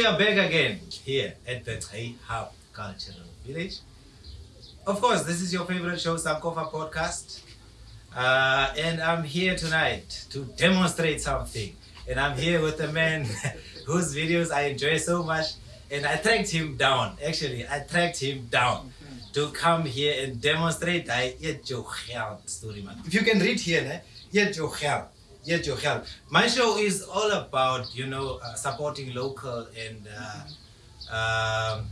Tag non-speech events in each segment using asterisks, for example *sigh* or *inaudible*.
We are back again here at the Tay Hub Cultural Village. Of course, this is your favorite show, Sankofa Podcast. Uh, and I'm here tonight to demonstrate something. And I'm here with a man *laughs* whose videos I enjoy so much. And I tracked him down. Actually, I tracked him down to come here and demonstrate. If you can read here, eat your health. My show is all about, you know, uh, supporting local and uh, um,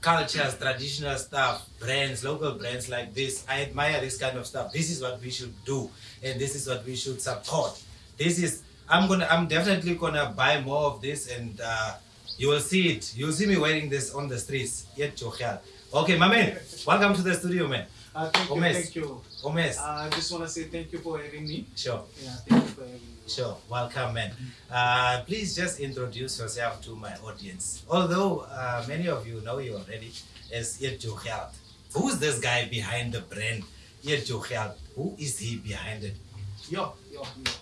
cultures, traditional stuff, brands, local brands like this. I admire this kind of stuff. This is what we should do, and this is what we should support. This is I'm gonna I'm definitely gonna buy more of this, and uh, you will see it. You'll see me wearing this on the streets. Yet Jochel. Okay, my man, welcome to the studio, man. Uh, thank you, Gomez. thank you. Gomez. Uh, I just want to say thank you for having me. Sure. Yeah, thank you for having me. Sure, welcome, man. Uh, please just introduce yourself to my audience. Although uh, many of you know you already as Irjo Health. Who's this guy behind the brand Irjo Health? Who is he behind it? Yo, yo, yo.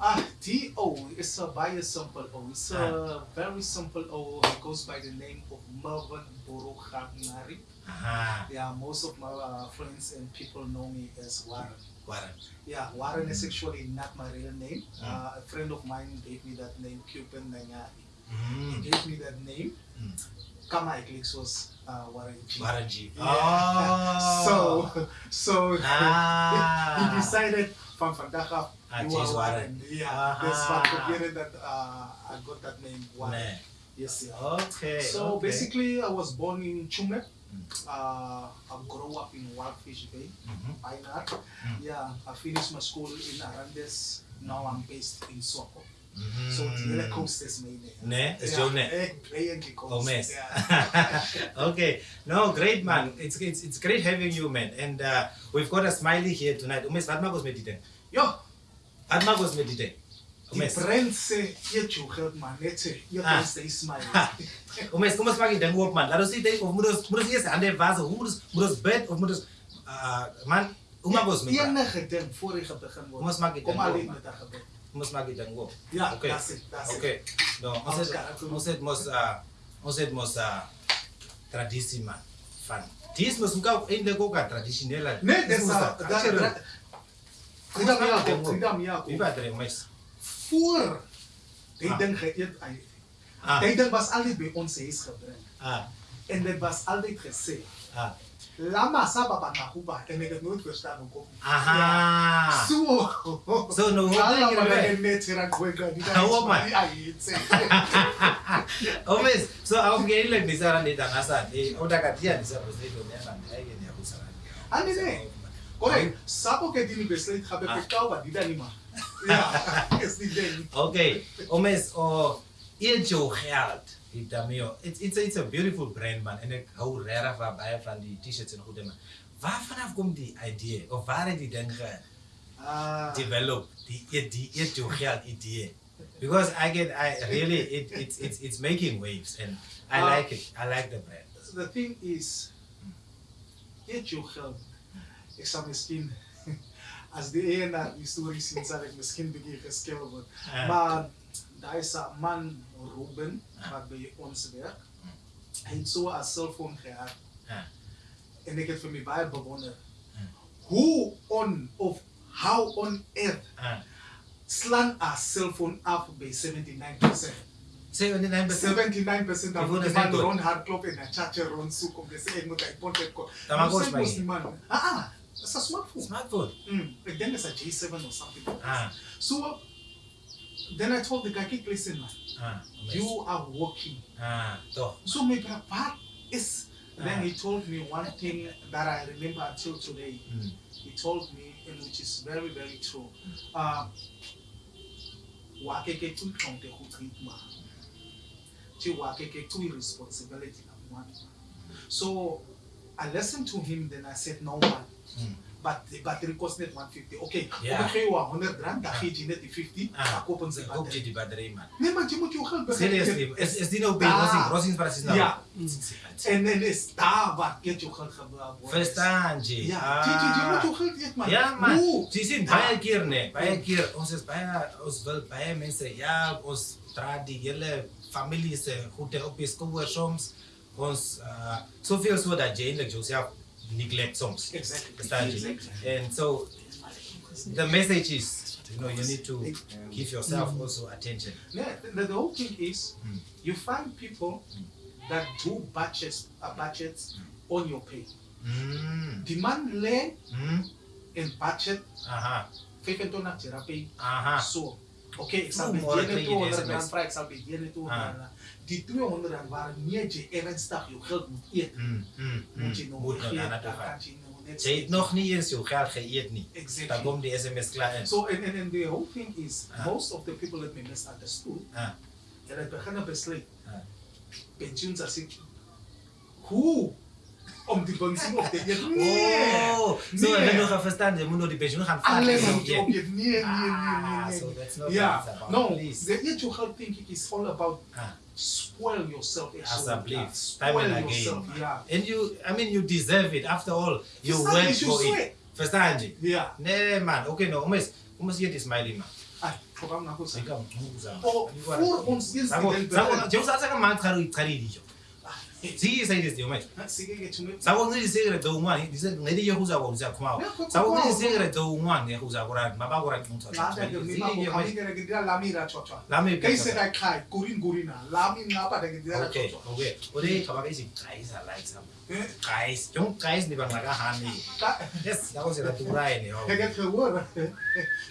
Ah, D.O. is a very simple O. It's a very simple O. It goes by the name of Mervyn Borokhanari. Yeah, most of my uh, friends and people know me as Warren. Warren. Yeah, Warren is actually not my real name. Mm. Uh, a friend of mine gave me that name, Cuban Nangari. Mm. He gave me that name. Mm. Kama Eclipse was uh, Warren G. Warren G. Yeah. Oh. So, so Ah. *laughs* he decided from vandaag af, Ah, you are Warren. Yeah, Aha. that's what probeerde that uh, I got that name Warren. Yes, yeah. Okay. So okay. basically, I was born in Chumek. Mm. Uh, I grew up in Walvis Bay, Mhm. Pioneer. Mm. Yeah, I finished my school in Arandis. Now I'm based in Swako. Mhm. So the hele coast is my name. Nee, is yeah, your name. eh. Oh. Yeah. *laughs* okay. No, great man. It's, it's it's great having you, man. And uh, we've got a smiley here tonight. Umes, wat maak ons met die ding? Yo, maak ons Prense Jechu Helpman, ah. Netje, Jeprense Ismail. Om eens, kom eens maar in de hoek, man. Laat ons zien, of moeders, moeders eerst aan de vazen, hoe moeders, moeders bed, of moeders, ah, man, hoe mag ons mee? Enige ding vorige begin wordt. Kom eens maar in de hoek. Kom alleen met dat gebed. Kom eens maar in de hoek. Ja, oké. Oké, nou, dan, ons het mos, ah, ons het mos, traditie, man. Van. Dis mos ook eindelijk ook een traditionele. Nee, dat is dat. Freedom, ja, freedom, ja. Wie weet er, meis. voor Hij ah. geëerd aan jullie. Ah. Hij was altijd bij ons is gebruikt. Ah. En dat was altijd gezegd. Ah. Lama saba banakuba en ik heb nooit verstaan hoe kom. Aha. Zo. Zo no. Lala maar en net hier aan kweka *laughs* *laughs* die daar. Oh my. Omes. So au ngeli ndisara ndida ngasa ndi odakatia ndisara zedu ndiyana ndiyake ndiyakuzara. Andine. Correct. Sapo ke dini beslet habe pekau badida ni ma. Ja, is die ding. Okay. Omes o Ejo Geld. Itamio. It's it's a, it's a beautiful brand man en ek hou regtig van baie van die T-shirts en goede man. Waar vanaf kom die idee of waar het die ge Ah, develop die die Ejo Geld idee? Because I get I really it it's it's it's making waves and I Ah. like it. I like the brand. the thing is, eet jou geld. Ek sal miskien, als de ene historisch gezien zal ik misschien begin geschillen wordt. Maar daar is een man, Ruben, wat bij ons werkt. Hij heeft zo een cellphone gehad. En ik heb voor mij bij bewonderd. Hoe on of how on earth slaan een cellphone af bij 79%? 79% van de man rond hardlopen en een chatje rond zoeken. Dus ik moet een portret komen. Dat mag ook bij. Ah, ah. Ah, a smartphone. Smartphone. Mm, ek then is 'n J7 or something. Like Ah. So then I told the guy, "Keep listen man. Ah. You are working. Ah. Toch. So maybe what is Ah. then he told me one thing that I remember until today. Mm. He told me, and which is very, very true. Uh, wa ke ke tu tlhonte go treatment. Ti wa ke ke tu responsibility of one. So I listened to him, then I said, no man. Mm. But the battery cost net 150. Okay, Yeah. yeah. okay, 100 rand, dan geef je net die 50, Ah. dan kopen ze Koop jy battery. die battery man. Nee man, je moet je geld beginnen. Seriously, is is die nou by Ah. Rossing Rossing Prasis nou? Ja. En dan is daar waar je je geld gebruikt. Verstaan jy? Ja, je, je, je moet je geld man. Ja man. Baie keer nee, baie keer ons is baie ons wil baie mense ja, ons dra die hele eh, goed op je school soms. Ons, uh, zoveel zo dat je eigenlijk jezelf neglect soms. Exactly. Exactly. And so the message is, you know, you need to give yourself also attention. Yeah, the, the whole thing is Mm. you find people that do budgets uh, budgets on your pay. Mm. Die man lê Mm. in budget Aha. 25 therapy. Aha. So, okay, Oeh, met maar julle kry jy die 200 rand waren niet je ernstig je geld moet eten, hmm, hmm, moet je hmm. nog moet geen, nog niet eens je geld, niet. Exactly. Dan komt die sms klaar. So, and, and, and the whole thing is, ah. most of the people that me misunderstood, ah. en het beginnen besluit, ah. pensioen hoe? Om die pensioen op te *laughs* Oh, nee. Zo, ik heb nog verstaan, je moet nou die pensioen gaan vragen. Alleen op je Nee, nee, nee, ah, nee. nee. So that's not yeah. No, the eat your is all about. Ah. Spoil yourself as a belief time and again. Yeah. And you, I mean, you deserve it. After all, you First went for it. it. Verstanden? Yeah. Nee, man. Okay, no. Umes, umes hier die Smiley, man. Njengoba sasakamanje cha cha cha cha cha Zii sai dis diomai. Sabon zii sai gara dou ngwan, dis ngai di yo huza bo huza kuma. Sabon zii sai gara dou ngwan ne huza gora ma ba gora kunta. La da yo mi ma bo hani gara gidra lami ra cho cho. Lami kai se kai kai kurin gurina, lami na pa da gidra cho cho. Okay, okay. Ode khaba kai si kai sa lai sa. Kais, yung kais di bang nagahani. Ah, yes, ako sila turay niyo. Kaya kawur.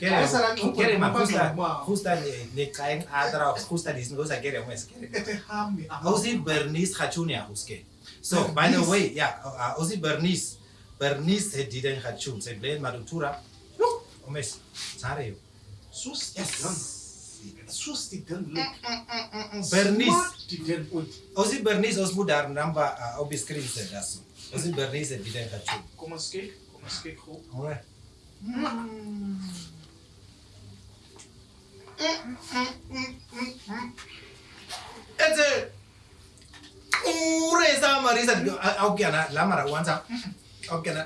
Kaya sarang ko. Kaya man kusta, kusta ni ni kain adra, kusta di snugo sa kere mes kere. Ete hami. Ozi Bernice hachunia ya, huske. So, by the way, yeah, Ozi Bernice. Bernice het diden hachun, se blen madutura. mes, omes. Sareo. Sus, yes sus eh, eh, eh, Bernice. Luk bernis tigan ut ozi bernis os mudar namba uh, Bernice krize dasu ozi bernis e bidan kachu komaske komaske ko ouais hmm. ete ure sa marisa au kana la mara wanza. Au kana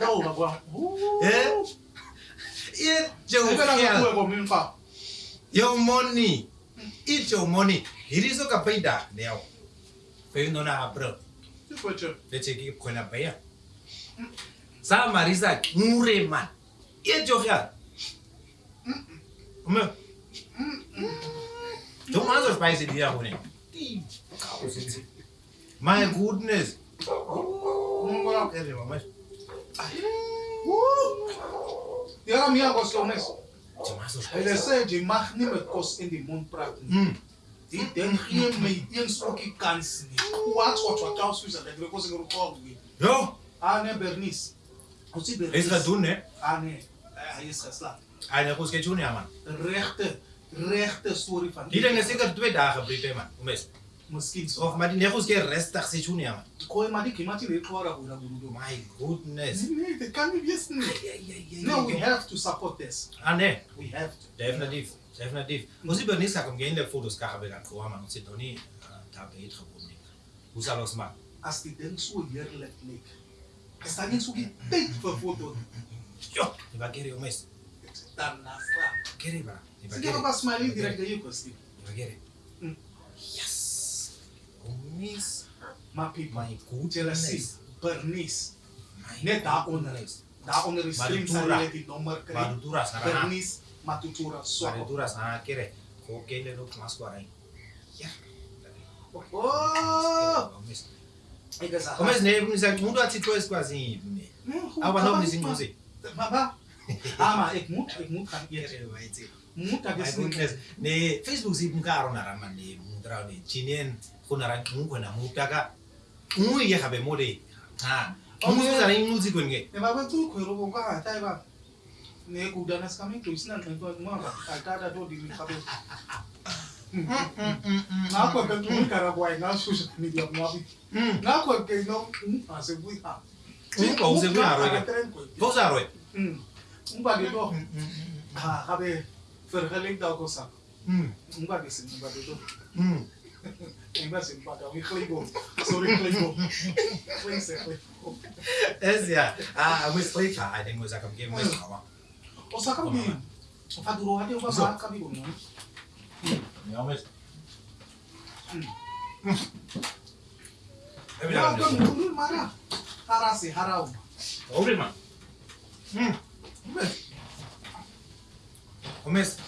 no bagwa eh? Ye je ukana kuwe kwa mimpa your money. Eat your money. Hirizo kapaida leo peinoona abro lecheki khona baya saa mari sake mureman iyejohya ume jomanzo spice diya khone my goodness. Yara miyago slowness. En er zijn, je mag niet met kost in de mond praten. Mm. Die denk geen mee, eens ook je kans niet. Wat wat wat kans is, dat ik kost in de mond Ja. Ah nee, Bernice. Is dat doen, hè? Ah nee, eh, hij is geslaagd. Hij heeft ons gejoen, ja man. Rechte, rechte story van. Hier zijn zeker twee dagen, Britt, man. Om eens. mosquitoes of Madineros get rest taxi junior. Call Madikimati Rekora My goodness. They can't be listening. No, we have to support this. Ah, ne. We have to. Definitiv. Yeah. Definitiv. Mas mm. ibonisa die fotos kabe kakhoma nosidoni tabet khobuni. Usalos man. As the dance we here let lake. Esanye suki big for photo. Yo, ibagere umes. Tanasa. Gereba. Ibagere. Sigaba smiley direct the you Steve. Ibagere. permis mapi mai cu jealousy permis ne da oneres da oneres scrinsarele din număr care permis matutura soa matutura sana kere ko kele no mas ko arai ya oh! Começa nele, por exemplo, mundo atitude quase. Ah, mas não me desenvolve. Baba. Ah, mas é muito, é muito caminho. Muito cabeça. Ne Facebook sieht ein Karo nach Raman, ne, Mundraune, Chinien. kunara ngwena mupaka ngwe ye khabe mole ha ngwe zara imuzi kwenge e baba tu khwero bonga ha tai ba ne kudana skami tuisna ne to ngwa ba ata ta to dimi khabe na kwa ka tu kara bwa na susha ni ya mwabi na kwa ke no ase bui ha ti ko se bui ha roye ko sa roye ngwa de do ha khabe fer khaling da ko sa ngwa de sin ngwa de do imagine Brasil, pagava em Cleigol. Sobre Cleigol. Cleigol, Cleigol. Esse é. Ah, mas foi tá. Aí tem coisa que eu fiquei mais calma. O saca me. O faduro até o babá cabelo, não? Não, mas. É melhor. Não, não, não, mara. Harase, harau. Obre, mano. Hum. Começa.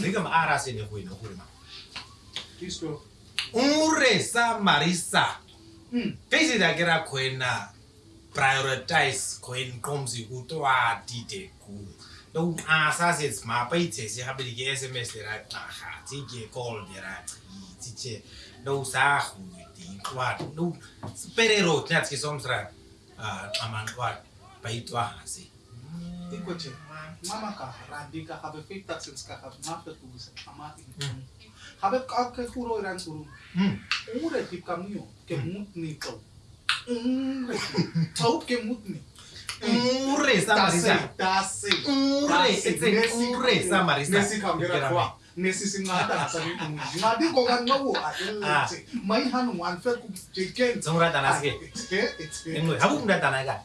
Liga-me a Harase, né, Rui, não, Rui, mano. Isso, umuresa marisa pechida ke ra khwena prioritize khwena qomzi kutwatide ku lokunqasa sezimapa ithesi gabele ke sms ra xarha tsike call ra tsitse lowusahulwedi inxwalu low siperero nathi ke somsra xamanxwalu bayitwahasi ikoje mama ka rabi ka gabe fake taxes ka gabe mafetugisa xama habe ka ke kuro iran suru umure hm. tip kam hm. niyo ke mut ni to umure tau ke mut ni umure samarisa tase umure etse umure samarisa nesi kamera kwa nesi singada sari umuji madi kogan ngawo adelete mai hanu anfe ku jeken zamura danase ke habu munda danaga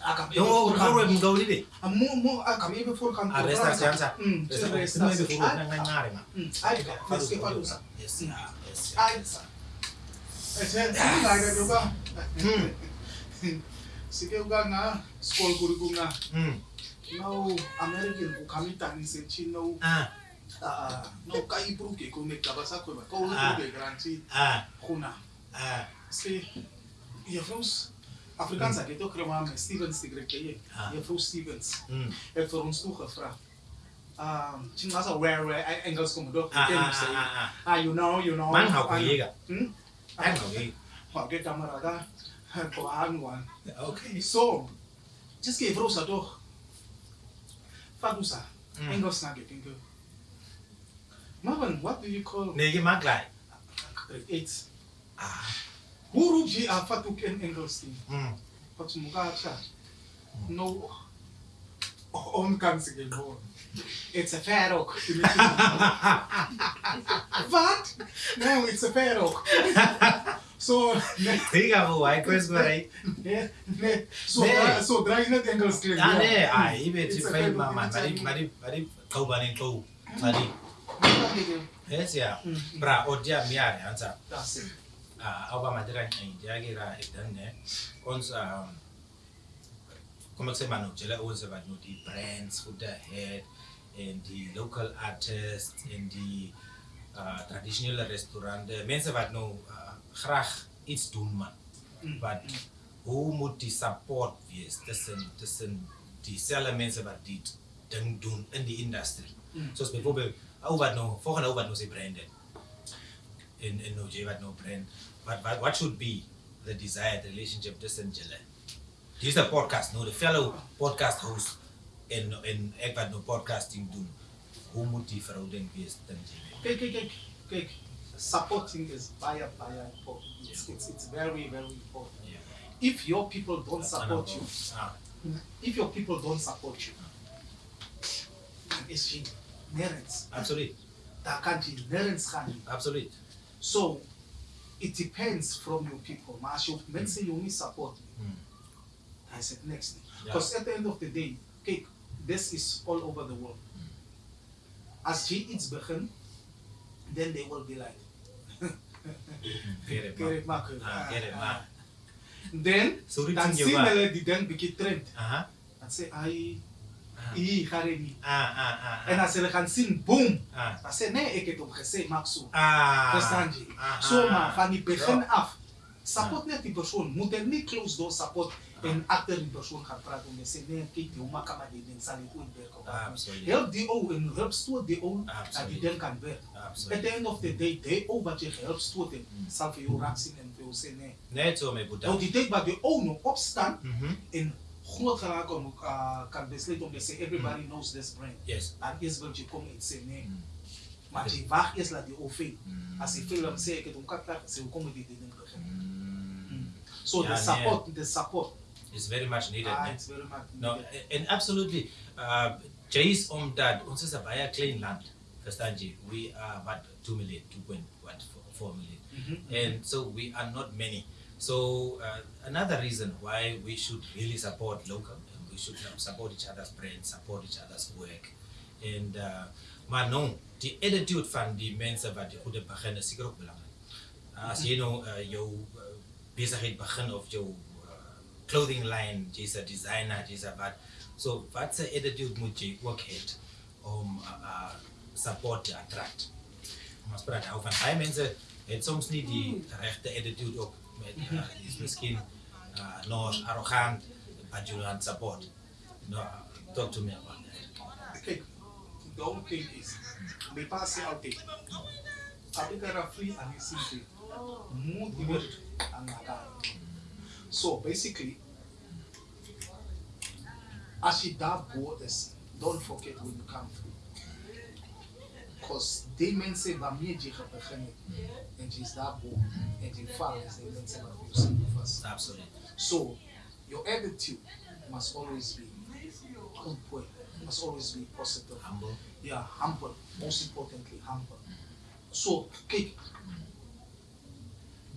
akap yo ngoro mo gaw lidi mo mo akap ibe fur kan arresta siansa arresta mo ibe fur nang nang ngare ma ai ka faske palu sa yes na yes ai sa ese ngai ga do ba sige uga na school guru gu na no american ku kami tani se chino ah no kai pru ke ko me kabasa ko ba ko ko de garanti ah kuna ah se ya froze Afrikaans ek het ook geraam met Stevens die grek jy. Ah. Je Stevens Mm. het vir ons toe gevra. Um, sien maar so where I Engels kom dog. Ah, ah, ah, ah. Ah, you know, you know. Man Ah, yega. Hmm? Man hau yega. Maar dit kamerada ko aan wan. Okay. So, just ke vrou sa toch. Fadusa. Mm. Engels na get ingo. Marvin, what do you call Nege maglai. grade 8? Ah. huruji a fatuk en engelsin pat mukacha no oh, omkansigen hon it's a ferok *laughs* what? No it's a ferok so diga bu ai coisa por aí né né so so drai na tengal skill ah né ai be ti fai mama mari mari mari kau bani kau mari hmm. yes ya hmm. bra odia miare anza that's it. Uh, au madera in jagira idan ne ons um como se mano jela ons about no the brands who the head and the local artists and the uh, traditional restaurant the mense wat no uh, graag iets doen man Mm. but hoe moet die support wees tussen tussen dieselfde mense wat die ding doen in die industrie Mm. soos byvoorbeeld ou wat nou volgende ou wat nou sy brand het in in nou jy wat nou brand but, but what should be the desired relationship tussen julle a podcast no, the fellow podcast host in ek wat nou podcasting doen hoe moet die verhouding wees tussen julle Kijk, kijk, kijk, kijk. Supporting is baie, baie important. It's, it's, it's very, very important. yeah If your people don't support you, ah if your people don't support you, is je nergens. absoluut Daar kan je nergens gaan. absoluut So, it depends from your people. Als je mensen je niet support, dan is het niks. Ja. Because at the end of the day, kijk, this is all over the world. As she eats begint, then they will be like, *laughs* get it get it, man Marco. ah get it man Then, so dan is zien jou hulle die ding bietjie trend. aha Dan sê ai, ah hii haredi. En als er gaan zien boom dan zei nee ik het gezegd, maak Ah. Verstand je zo maar van die begin af support net die persoon. Moet er niet close door support en achter die persoon gaan praten om te nee kijk oma kan maar die ding zal ik goed werken help die ook en help stoot die ook dat die ding kan werken at the end of the day die ook wat je gehelp stoot zal voor jou raak zien en voor jou zeggen nee. Nee zo mee bedankt nou, want die denk dat die ook nog opstaan en groot geraak om uh, kan besluit om te everybody knows this brand. Yes. Dan eers wil jy kom en sê nee. Mm. Maar jy wag eers laat die fail. Mm. As jy fail dan sê ek het hom kat klaar gesê hoekom het jy dit ding begin. Mm. So the support, the support. It's very much needed. Ah, it's very much No, and absolutely. Uh, omdat ons is 'n baie klein land. Verstaan? We are what 2 million, 2.4 million. Mhm. and so we are not many. So uh, another reason why we should really support local, and we should support each other's brands, support each other's work, and uh, maar no, die attitude van die mense wat die goede beginnen seker ook belangrijk. as jy nou uh, jou uh, besigheid begin of jou uh, clothing line, jy's 'n designer, jy's 'n wat. So wat se attitude moet jy ook hê om uh, uh, support te attract? Ons praat nou van baie mense het soms nie die regte attitude ook is miskien uh, nog arrogant but you want support. No, talk to me about that. Kyk, the whole thing is, my pa sê altyd, as ek er free sien moet iemand aan mekaar. So basically, as jy daar bo is, don't forget where you come from. Because die mense waarmee jy gaan begin het, en jy's daar bo, en jy val, is die mense wat vir jou sien first. Absolutely. So, your attitude must always be on point, must always be positive. Humble. Yeah, humble. Most importantly, humble. Mm-hmm. So, kyk,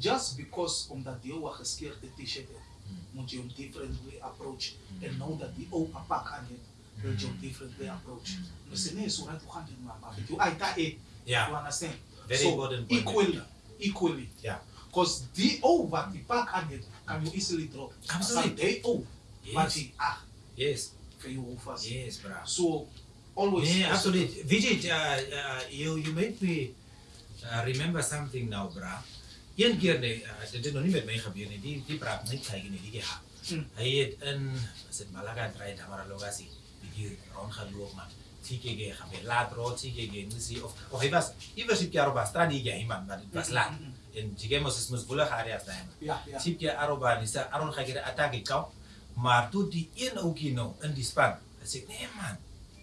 just because omdat die ou 'n geskeurde T-shirt het, moet jy hom different way approach mm-hmm. and know that die ou 'n pak aan het, wil jy different way approach. Nou sê nee, so right gaan dit maar, maar jy ai ta e. Yeah. You understand? Very so, important. Equally, equally. Yeah. Because ou wat die pak aan het, kan you easily drop. Absolutely. As die ou Yes. wat jy ag Yes. jou hou vas. Yes, bro. So always Yeah, absolutely. Vijay, uh, uh, you you made me uh, remember something now, bra. Een keer nee, dit het nog nie met my gebeur nie. Die die praat net kyk nie, die gehad. Mm. Hy het in as Malaga draai daar maar hier rondgelopen. Tikege gaan we laat rood, tikege muzie of of hij was, hij was ik aroba stradi ja iemand, maar het was mm-hmm, laat. Mm-hmm. En tikege moest moest bullen gaan reis naar hem. Tikege aroba is daar aron ga je attack ik kan, maar toen die in ook hier in die span, hij zegt nee man.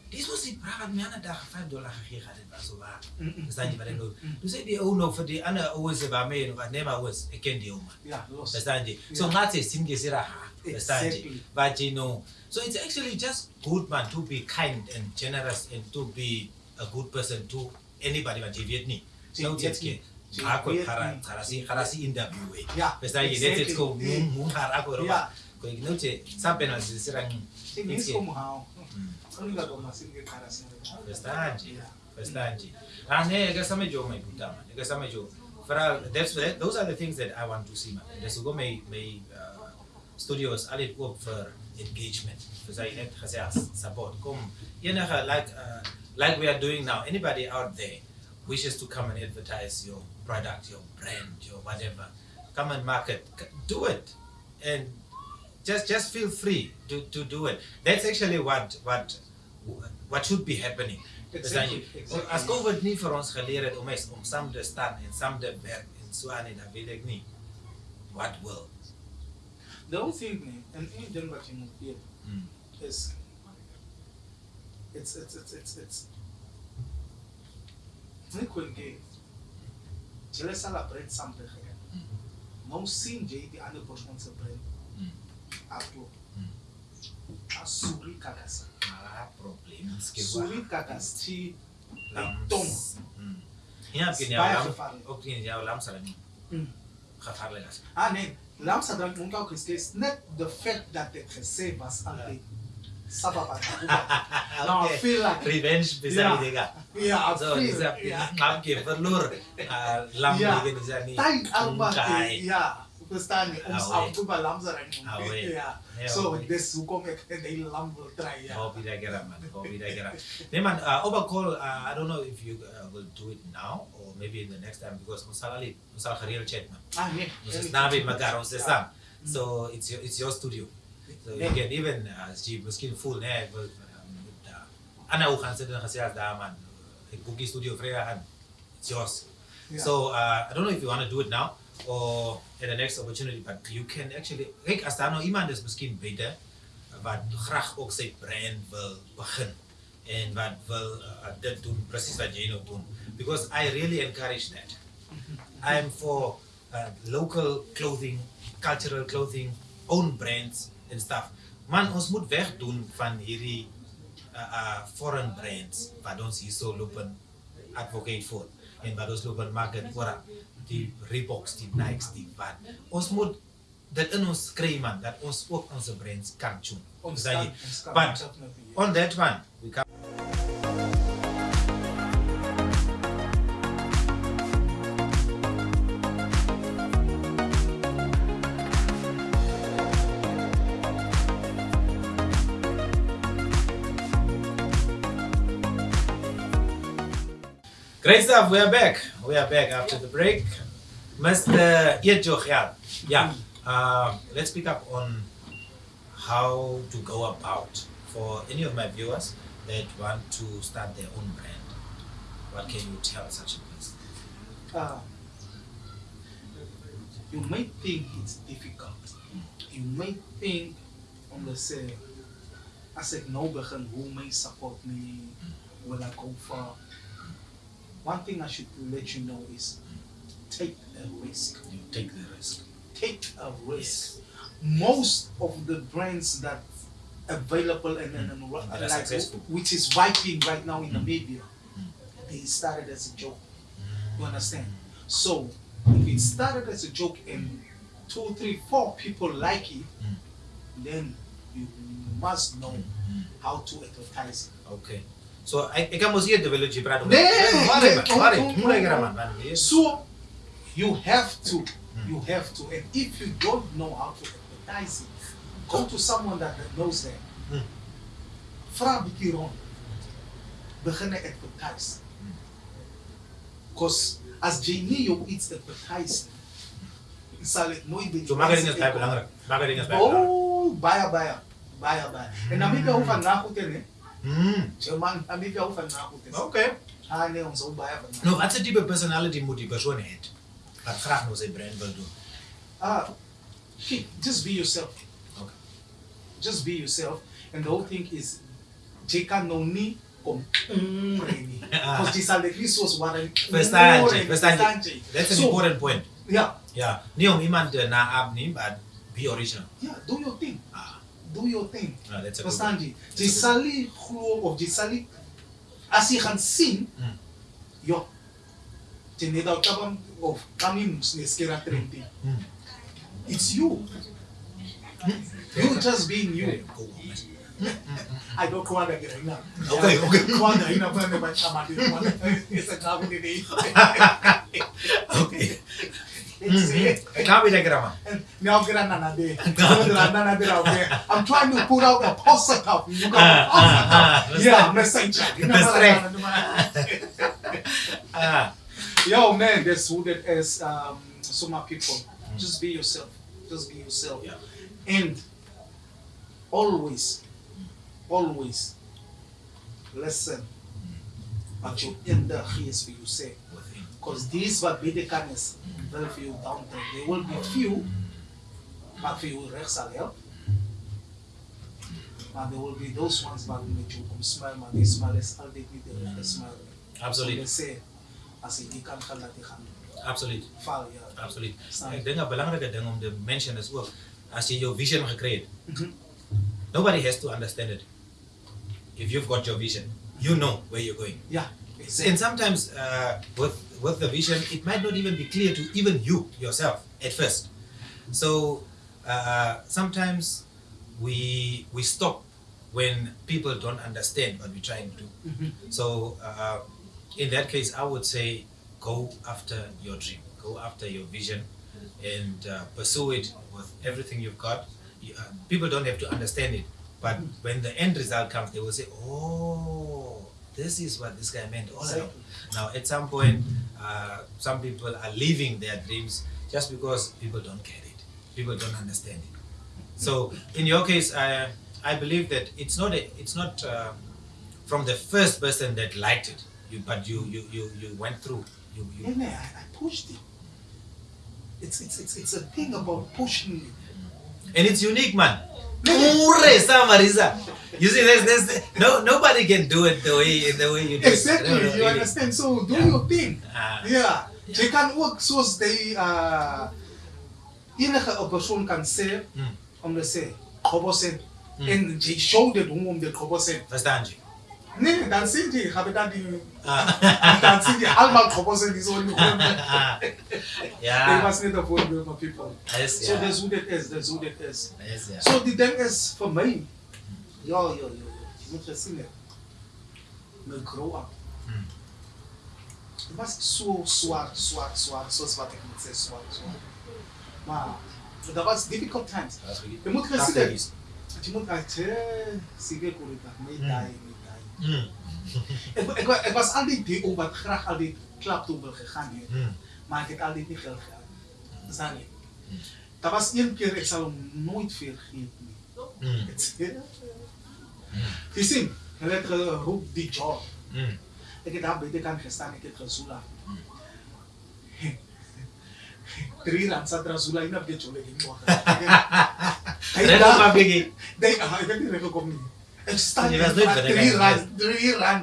Dit was die praat met mij aan de dag vijf dollar gegeven dat het was zo waar. Mm-hmm, dus dan je wat doen. Dus die ook nog voor die andere ouders waarmee, nee maar ouders, ik ken die ook man. Ja, los. Dus dan je. Zo laat ze zien gezegd Exactly. But you know, so it's actually just good man to be kind and generous and to be a good person to anybody wat jy weet nie. Jy Nou weet dit nie. ke. Jy Ako weet kara nie. kara si kara si interview eh. Ja, Verstaan jy? Dit exactly. is ko Eh. mung mung har ako ro. Ja. Ko igno che sa penal si sirang. Sing is como how. Mm. Only got on masing ke cara sing. Verstaan jy? Ja. Verstaan jy? Ah nee, ek same jo my puta man. Ek same jo. Veral that's those are the things that I want to see man. Dis hoekom my my uh, studios altyd oop vir engagement. Dus hy het gesê support. Kom enige like uh, like we are doing now. Anybody out there wishes to come and advertise your product, your brand, your whatever. Come and market. Do it. And just just feel free to, to do it. That's actually what what what should be happening. Exactly, exactly. As COVID nie vir ons geleer het om eens om saam te staan en saam te werk en so aan dan weet ek nie what will. those evening and in Denver here mm. is it's it's it's it's it's nu kunde cele să la brand sample here nu mm. singe de ane portion să brand. Mm. Apro mm. a suri kakasa a problem suri kakasa ti tom Ia bine, eu l-am, obține, eu l-am să le Khatar le gas. Ah, ne, L'âme s'adresse donc à Christ. Ce n'est le fait d'être sain, ça va pas. *laughs* Non, okay. feel like revenge bisa yeah. dega. Yeah, so bisa maaf ke perlu lam dega bisa Yeah. Verstaan jy? Ons Ah, af toe by lamsa ry. Ah. Ja. Ja, So wait. dis hoekom ek die lam wil try ja. Hope that get up, man. Hope that get *laughs* up. Nee, man, uh, overcall, uh, I don't know if you uh, will do it now or maybe in the next time because ons sal ali, ons sal chat, man. Ah nee. Ons is naby mekaar, ons is saam. So it's your, it's your studio. So you can even, uh, as jy miskien voel, nee, ek wil, uh, Anna hoe gaan sit en gesê as daar, man, ek boek studio vrydag aan. It's yours. Ja. So uh, I don't know if you want to do it now or at the next opportunity, but you can actually, kijk, as daar nou iemand is miskien beter, wat graag ook sy brand wil begin en wat wil uh, dit doen, precies wat jy nou doen. Because I really encourage that. I'm for uh, local clothing, cultural clothing, own brands and stuff. Man, ons moet wegdoen van hierdie uh, foreign brands wat ons hier so loop en advocate voor en wat ons loop en maak het voor die Reeboks, die Nikes, die wat. Ons moet in ons kry man dat ons ook kan. Ons but on that one we can Great stuff, we are back. We are back after the break. Mr. Yejochial. Yeah. Uh, let's pick up on how to go about for any of my viewers that want to start their own brand. What can you tell such a person? Uh, you may think it's difficult. You may think, om te sê, as ek nou begin, hoe may support me? Will I go far? One thing I should let you know is take a risk. You take the risk. Take a risk. Most of the brands that available and, and, and That like successful. which is vibing right now in Mm. Namibia, Mm. they started as a joke. You understand? So if it started as a joke and two, three, four people like it, Mm. then you must know Mm. how to advertise it. Okay. So I, I can see the village brand. Nee, nee, So you have to, you have to, and if you don't know how to advertise it, go to someone that knows that. Vraag een keer rond. Beginnen advertise. Because als Janio iets advertise, zal het nooit beter. Bij belangrijk. het. Oh, baia, baia. Baia, baia. En dan moet je over het hè. Mm. German, Namibia hoef aan nagoed te. Okay. Ah nee, ons hou baie van. Nou, wat 'n tipe personality moet die persoon hê? Wat graag nou sy brand wil doen. Ah, just be yourself. Okay. Just be yourself. And the whole thing is, jy kan nou nie kom umre nie. *laughs* Because jy sal net nie soos wat hy Verstaan umre jy? nie, Verstaan verstaan jy? jy? That's an So, important point. Ja, Ja, nie om iemand te naap nie, but be original. ja, do your thing. Ah, do your thing. No, that's Understand it? Jisali khluo of jisali as you can o mm. yo teneda utabam of kamimus neskera trending. Mm. It's you. You just being you. Hmm. I don't kwanda get right now. Okay, okay. Kwanda ina kwanda by chama. It's a kabu *laughs* Okay. *laughs* Gaan we lekker man. Now na na de. Na na na de. I'm trying to put out a positive. You got a positive. Yeah, message. Ah, *laughs* Yo man, that's who that is. Um, so my people, just be yourself. Just be yourself. yeah. And always, always listen. But you in the gees for you say. Because these wat beter kan is, wil vir jou downtrek. There will be few, vir jou reg sal help. Maar there will be those ones met jou kom smile, maar die smile is altyd nie die regte smile. Absoluut. So they say, as kan gaan laat jy gaan Absoluut. val, ja. Absoluut. Snap. Ek dink 'n belangrike ding om te mention is ook as jy jou vision gekry het, Mhm. nobody has to understand it. If you've got your vision, you know where you're going. Ja, And sometimes uh, with with the vision, it might not even be clear to even you yourself at first. So uh, sometimes we we stop when people don't understand what we're trying to do. Mhm. So uh, in that case, I would say go after your dream, go after your vision, and uh, pursue it with everything you've got. You, uh, people don't have to understand it, but when the end result comes, they will say, "Oh, this is what this guy meant all along." Now, at some point, uh, some people are leaving their dreams just because people don't get it, people don't understand it. So, in your case, I I believe that it's not a, it's not uh, from the first person that liked it, you but you you you, you went through. You, you Yeah, I, I pushed it. It's, it's, it's, it's a thing about pushing it. and it's unique, man. Ure, Samarisa. You see, there's, there's no nobody can do it the way the way you do Exactly, it. No, you understand? So do Yeah. your thing. Ah, Ja, jy kan ook soos die uh enige 'n persoon kan sê Mm. om te sê Khobosen Mm. en jy show dit hoe om dit Khobosen. verstaan je? Nee, dann sind die, habe dann die, *laughs* dann sind die allmal Komposten, die *laughs* so in die Ja. Ich weiß nicht, wo wir von people. Yes, so, yeah. that's who that is, that's who that is. Yes, yeah. So, die Ding ist für mich, ja, ja, ja, ich muss das sehen. Wir grow up. Hm. Was so so, so, so, so so, schwer, ich muss so, so. schwer. Wow. That was difficult times. Ich muss das sehen. Ich muss das sehen, sie wird gut, ich muss das sehen. Mm. Ik, ik, wa- ik was altijd die ook wat graag al die klap toe wil gegaan heeft. Mm. Maar ik heb altijd niet geld gehad. Zag je? Dat was één keer, ik zal hem nooit vergeten. Mm. Je ziet, je hebt geroep die job. Mm. Ik heb daar bij de kant gestaan, ik heb gezula. Drie rand zat er zula in op de jolle *laughs* Extended deliran, deliran.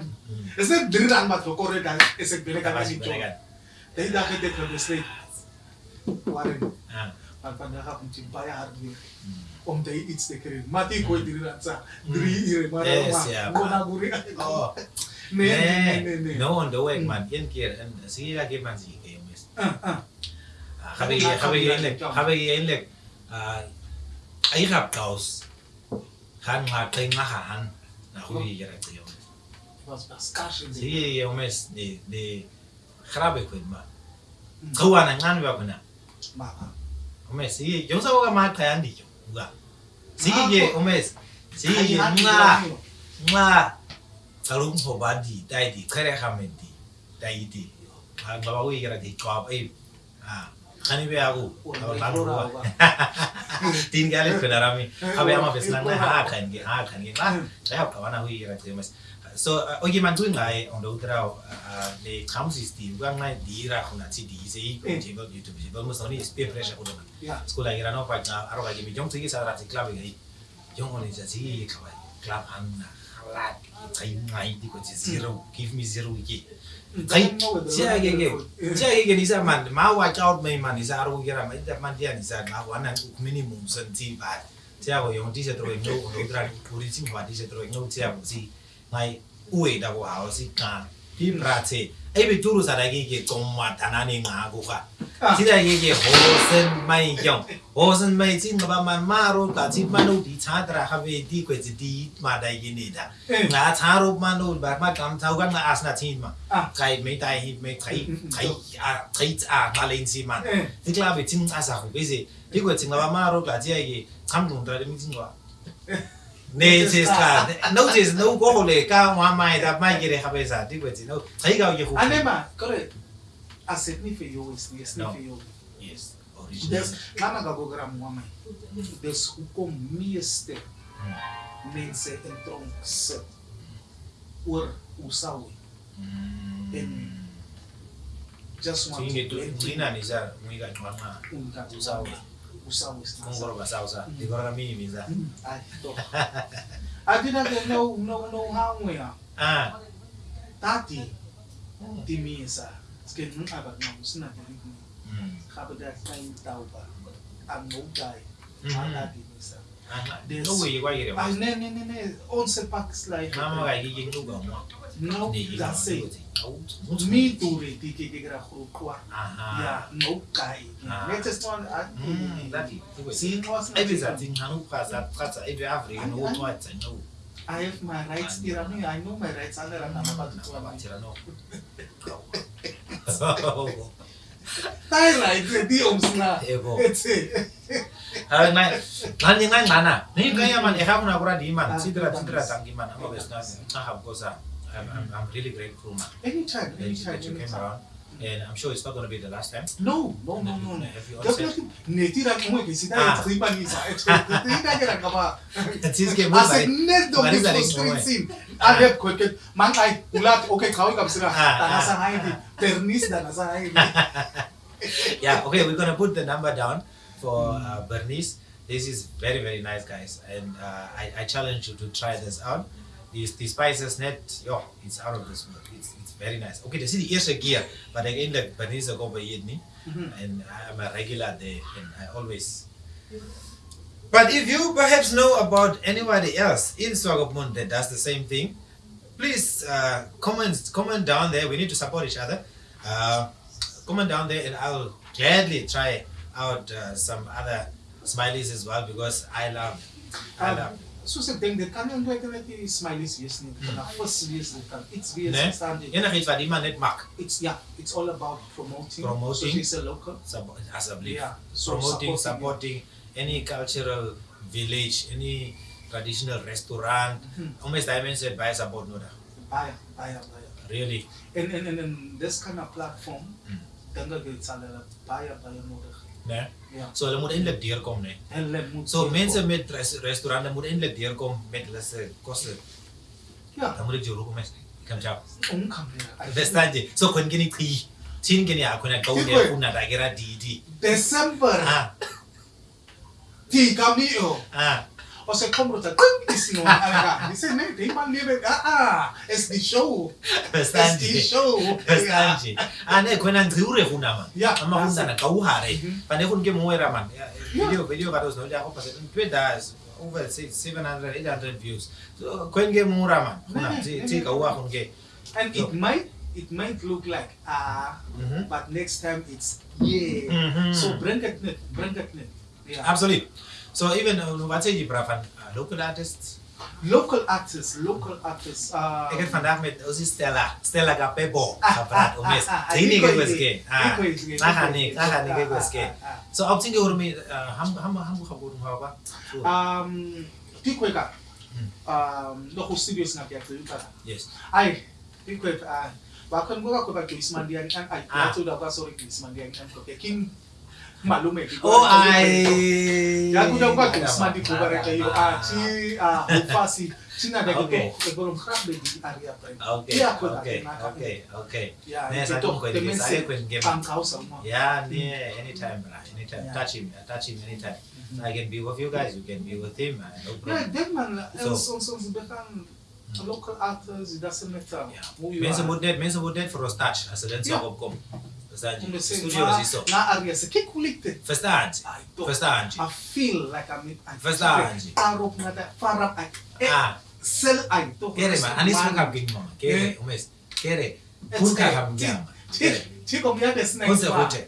It's not deliran, but for Korea dan isip binikan na ito. Dahil dahil dito ng state. Kuwarin. Pagpandaka kung timpaya hardware. Om dahil it's the career. Mati ko deliran sa diri-ire. Marama. Guna guri ka ito. Ne, ne, ne. No, on the way, hmm. man. Yan kir. Sige lagi man, sige kayo, miss. Kabagi, kabagi, kabagi, kabagi, kabagi, kabagi, kabagi, kabagi, kabagi, kabagi, kabagi, kabagi, Carne lá tem na rahan, na rua e era que eu. As caixas de. Sim, eu mes de de grave com ma. Rua na ngan ba kuna. Ma. O mes sim, eu só vou mais cair andi. Uga. Sim, o mes. Sim, na na kalung ho ba di dai di kare khamen di dai di. Ba ba wi gara di job ai. Ah. kani be agu tawalan ruwa tin gale fenarami abe ama beslan na ha khan ge ha khan ge la ya kawana hui ya te mas so eh, oh, ogi man tuin lai on do grau eh, eh, le kam system ga kan ngai di ra khuna chi di se i je go youtube je go mo soni spe fresh ko do skola ira no pa ga aro ga mi jong tsi sa ra ti club ge jong on ja chi ka club an la la tai ngai di ko chi zero. Give me zero ge chiyakeke ndisamandi mawatch out maimani isaarukukira mandiyanisa xawana minimum sentsimbali tiyako yonke tishetroenxokunokutirani uri tingxwa tishetroenxokuthiyako si ngayi uweta kuhawa siqana ratse ebe turu sara ke ke tsomma tanane nga go ga tira ke ke hosen mai kyong hosen mai tsin ba man maro ka tsi mano di chadra ha be di kwe tsi di ma dai ke ne da nga charo mano ba ma kam thau ka nga asna tsin ma kai me dai hi me kai kai a kai a ma lein si man di kla be tsin asa go be se di kwe tsin ba maro ka tsi ke cham dong dra de mi tsin wa netseskha notses no go le ka ngwa mai da mai ke re ga besa di go tsino tsai ga ye go anema correct a significa yo is ni significa yo yes original kana ga go gram hmm. ngwa mai des u kom mieste mense en tronk se oor usawi en hmm. just want to inginanisa mwika ngwa ngwa usawi usausa kongoro basausa dikora minimiza adinage nouhangwea tati. Timisa ske nun abak namu sina bilikuni kabedat kain tauba am noutai ala dimisa There's no way you going to get it. Ah, no, no, no, no. Also, packs like. Mama, I get you go. No, that's it. Me do it. Did you get a whole quart? Yeah, no guy. Latest one. Mm, that is. See, it was. Every thing, Hanukkah, that Prata, every African, no twice, I know. I have my rights, Tirano. I know my rights. I'm not about to talk about Tirano. Tyler, I did the Omsna. It's it. *laughs* na nan nana ni kaya man eham na kura di man sidra sidra tangi man amo besna sahab goza I'm, really grateful man anytime anytime you came around and I'm sure it's not going to be the last time. No, no, no, no. Definitely. Neti ra Yeah, okay, we're going to put the number down. For uh, Bernice. This is very, very nice, guys. And uh, I, I challenge you to try this out. The spices net, yo, it's out of this world. It's, it's very nice. Okay, this is the eerste keer, but again, the Bernice go by. Mhm. And I'm a regular there, and I always. But if you perhaps know about anybody else in Swakopmund that does the same thing, please uh, comment comment down there. We need to support each other. Uh, comment down there, and I'll gladly try out uh, some other smileys as well because I love, I Um, love. Ding de kan kan ti smileys yes ni. Kana first yes ni kan. It's Ne? VS standing. Enig iets wat iemand net maak. It's yeah, it's all about promoting. Promoting. So she's a local. Sub- Asseblief. Yeah. So promoting, supporting, supporting any cultural village, any traditional restaurant. Mhm. Almost I mentioned by support nodig. baya baya baya really and and and, and this kind of platform Mm. dink ek dit sal hulle baie baie nodig. Né ja so hulle moet eintlik deurkom né hulle moet so mense met res restaurante moet eintlik deurkom met hulle se kosse ja dan moet ek jou roep mes kan ja verstaan jy. so kon ke ni chi chin ke ni akhona ka Tikwe. une una da kera didi December ah ti kamio ah parce que comme tu as ici, non, il c'est net, il m'a dit, ah ah, est the show. Est the show. Estanje. Ane kuna ndriure kuna man. Ya. Ama kuna na kauhare. Pane kunge muera man. Video video kato sio ya kwa sababu Twitter over 700 800 views. So kunge muera man. Kuna ti ti kauha kunge. And it might it might look like ah, uh, mm -hmm. but next time it's yeah. Mm -hmm. So bring it, bring it. Yeah. Absolutely. So even uh, wat sê jy brafan uh, local artists? Local artists local artists uh ek het vandag met ons Stella Stella Kapebo Ah, gepraat ah, ah, ah, training iko ke ike, weske ah iko ike, iko aha ne ike. aha ne ke Ah, weske ah, ah, so op singe hoor me ham ham ham ga bo ha ba So, ah. um tikweka Mm. um no go studios na kya tsa yes. Ai tikweka ah bakon go ka ko ba Joyce Mandiani an ai Ah. to da ba sorry Joyce Mandiani an ko ke king malume oh ai ya kuja kwa Joyce Mandi ko ba reka yo ah chi ah ufasi china Okay. ke ke go mkhambe di area pa okay Yeah, okay okay okay ya ne sa to ko ko the ke sa message ko nge am kausa yeah anytime anytime. Yeah. touch him touch him anytime. Mhm. i can be with you guys you can be with him uh, no Yeah, problem. that man, So- so, so, so, local actors, it doesn't matter yeah who you are. moet net mense moet net vir ons touch as hulle Yeah. insop opkom verstaan Om jy te sê, studio na, is hier so na area, se kyk hoe lyk dit? verstaan jy Ay, to. verstaan jy I feel like I'm in, I'm Verstaan jy? Parop na da, parap ay, eh, ah sel ay, to. Kere man, anis mo kap mama. Kere, umes. Kere. Kun ka kam gyama. Kere. Chiko des next Onse one. hote.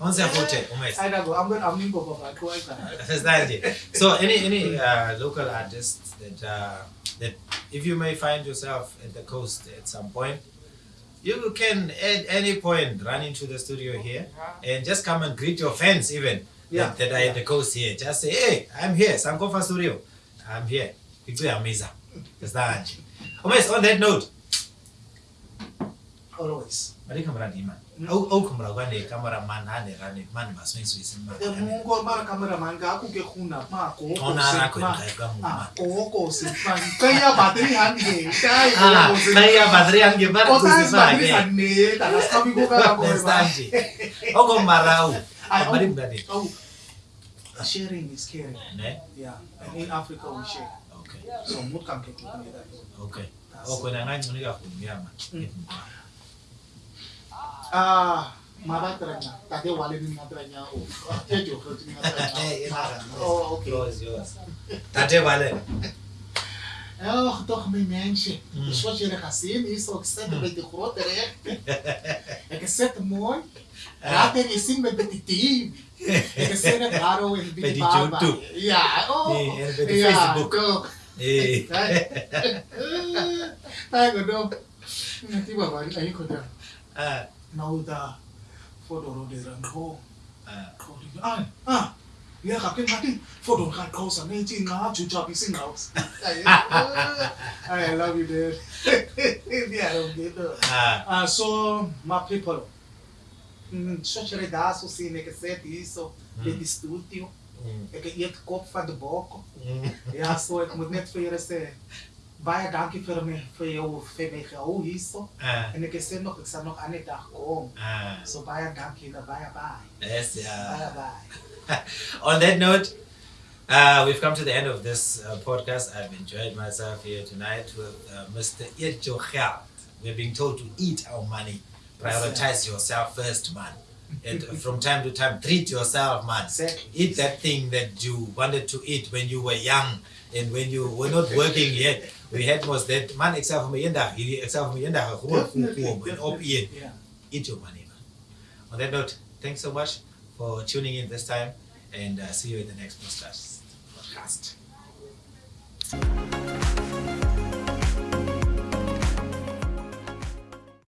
Onse hote, umes. Ay, nago, I'm going, I'm nimbo baba, ko ay ka. Understand? So any any uh, local artists that uh, that if you may find yourself at the coast at some point, you can at any point run into the studio here uh-huh. and just come and greet your fans even Yeah, that, that are at the coast here. Just say, hey, I'm here, Sankofa Studio. I'm here. It's amazing. You? Umes, on that note, always. But he di man. Au oh, kamera ga The camera man ha the rane. Man ba so e isu isu e The e mungo mar man ga ku ke khuna ma ko ko se ko e ah, ko se man kai ya bateri han ge kai ya ko se kai ya bateri han bar ko se ma ne ne ah, eh, ta las ka eh. ko ka ko ba o ko marau bari Oh. sharing is caring. Eh, ne? Yeah and in africa we share. Okay. So mut ke ku okay. O ko na ngai ni ga mm. ku ni Ah, mara tranya. Tadi wali minga tranya. Oh, dia juga minga tranya. *laughs* Eh, eh mara. Oh, ok. Yours, yours. Tadi wali. Ela toch me mensen. Dus wat je gaat zien é ook zet een beetje groter, hè? Ik zet mooi. Laat er eens zien met een team. Ik zet het daar ook in bij die YouTube. Ja, oh. Nee, er bij ja, Facebook. Toch. Nee. Hey, goed dan. Natuurlijk, maar ik. Da, foto de rango. Ah. Ah, ah. Ya kakek mati, foto kan kau sana ini ngah cuca pising kau. *laughs* I love you, dude. *laughs* Dia dong gitu. Ah. Uh, so, my people, mm, sociale da so sine que set isso, Mm. de studio, Mm. é que ia de bok. Ja, so ik moet net voor je zeggen, baie dankie vir jou vir my gehou hierso. Ah. En ek sê nog ek sal nog aan die dag kom. Ah. So baie dankie na baie baie. Yes, Baie yeah. baie. *laughs* On that note, uh, we've come to the end of this uh, podcast. I've enjoyed myself here tonight with uh, Mr. Geld. We're being told to eat our money. Prioritize yourself first, man. And *laughs* from time to time, treat yourself, man. Exactly. Eat that thing that you wanted to eat when you were young and when you were not working yet. We had was that man except for me except for me Definitely, and op eat. definitely. Yeah. eat your money, man. On that note, thanks so much for tuning in this time and uh, see you in the next podcast.